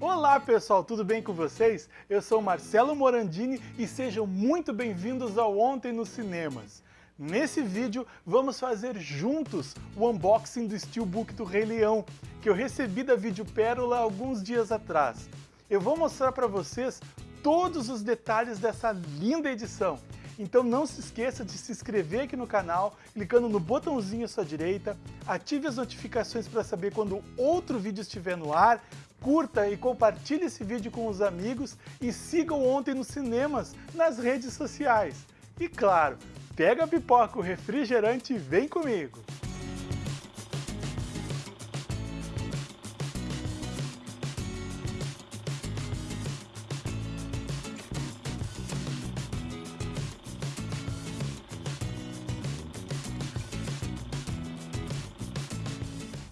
Olá pessoal, tudo bem com vocês? Eu sou Marcelo Morandini e sejam muito bem-vindos ao Ontem nos Cinemas. Nesse vídeo vamos fazer juntos o unboxing do Steelbook do Rei Leão, que eu recebi da Vídeo Pérola alguns dias atrás. Eu vou mostrar para vocês todos os detalhes dessa linda edição. Então não se esqueça de se inscrever aqui no canal, clicando no botãozinho à sua direita, ative as notificações para saber quando outro vídeo estiver no ar, curta e compartilhe esse vídeo com os amigos e siga o Ontem nos Cinemas nas redes sociais. E claro, pega a pipoca, o refrigerante e vem comigo!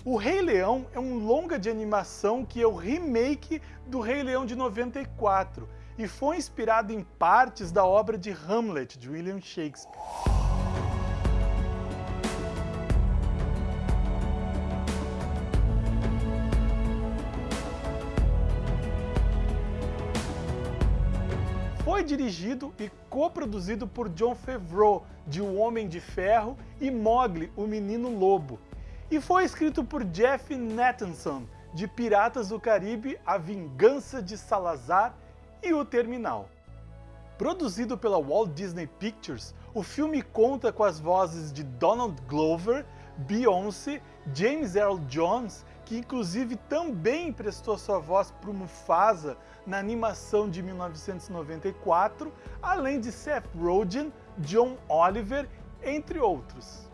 O Rei Leão é um longa de animação que é o remake do Rei Leão de 94 e foi inspirado em partes da obra de Hamlet, de William Shakespeare. Foi dirigido e coproduzido por John Favreau, de O Homem de Ferro, e Mowgli, o Menino Lobo, e foi escrito por Jeff Nathanson, de Piratas do Caribe, A Vingança de Salazar e O Terminal. Produzido pela Walt Disney Pictures, o filme conta com as vozes de Donald Glover, Beyoncé, James Earl Jones, que inclusive também emprestou sua voz para o Mufasa na animação de 1994, além de Seth Rogen, John Oliver, entre outros.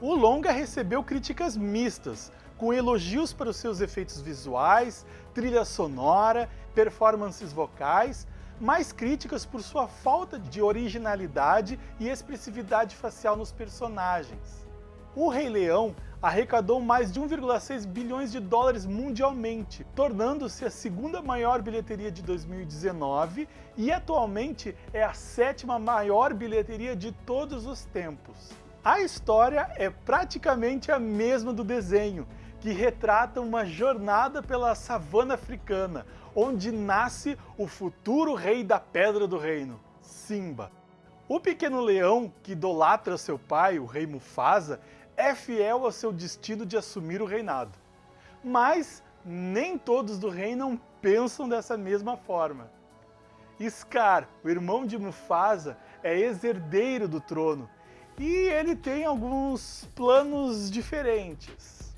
O longa recebeu críticas mistas, com elogios para os seus efeitos visuais, trilha sonora, performances vocais, mais críticas por sua falta de originalidade e expressividade facial nos personagens. O Rei Leão arrecadou mais de 1,6 bilhões de dólares mundialmente, tornando-se a segunda maior bilheteria de 2019 e atualmente é a sétima maior bilheteria de todos os tempos. A história é praticamente a mesma do desenho, que retrata uma jornada pela savana africana, onde nasce o futuro rei da Pedra do Reino, Simba. O pequeno leão, que idolatra seu pai, o rei Mufasa, é fiel ao seu destino de assumir o reinado. Mas nem todos do reino pensam dessa mesma forma. Scar, o irmão de Mufasa, é ex-herdeiro do trono e ele tem alguns planos diferentes.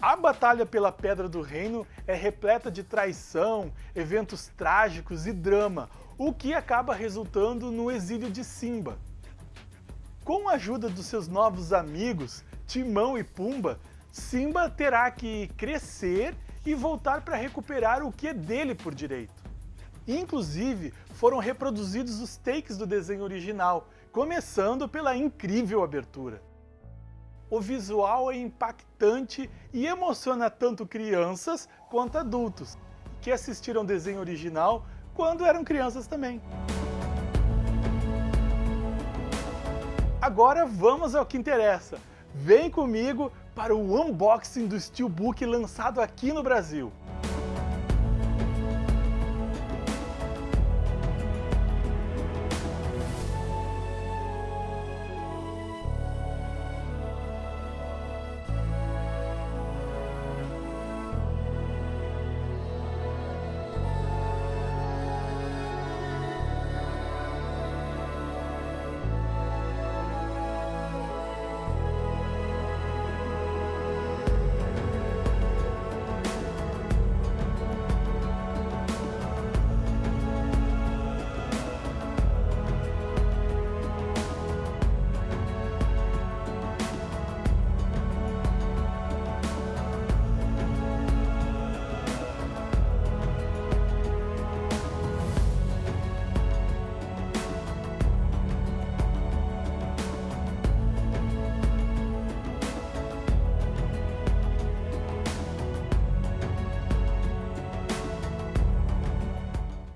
A batalha pela Pedra do Reino é repleta de traição, eventos trágicos e drama, o que acaba resultando no exílio de Simba. Com a ajuda dos seus novos amigos, Timão e Pumba, Simba terá que crescer e voltar para recuperar o que é dele por direito. Inclusive, foram reproduzidos os takes do desenho original, começando pela incrível abertura. O visual é impactante e emociona tanto crianças quanto adultos, que assistiram desenho original quando eram crianças também. Agora vamos ao que interessa. Vem comigo para o unboxing do Steelbook lançado aqui no Brasil.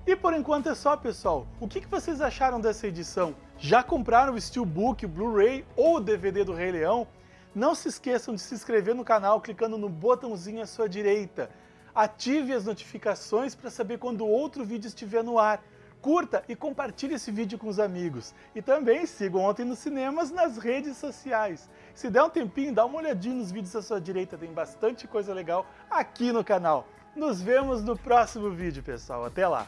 E por enquanto é só, pessoal. O que vocês acharam dessa edição? Já compraram o Steelbook, o Blu-ray ou o DVD do Rei Leão? Não se esqueçam de se inscrever no canal clicando no botãozinho à sua direita. ative as notificações para saber quando outro vídeo estiver no ar. Curta e compartilhe esse vídeo com os amigos. E também siga Ontem nos Cinemas nas redes sociais. Se der um tempinho, dá uma olhadinha nos vídeos à sua direita, tem bastante coisa legal aqui no canal. Nos vemos no próximo vídeo, pessoal. Até lá!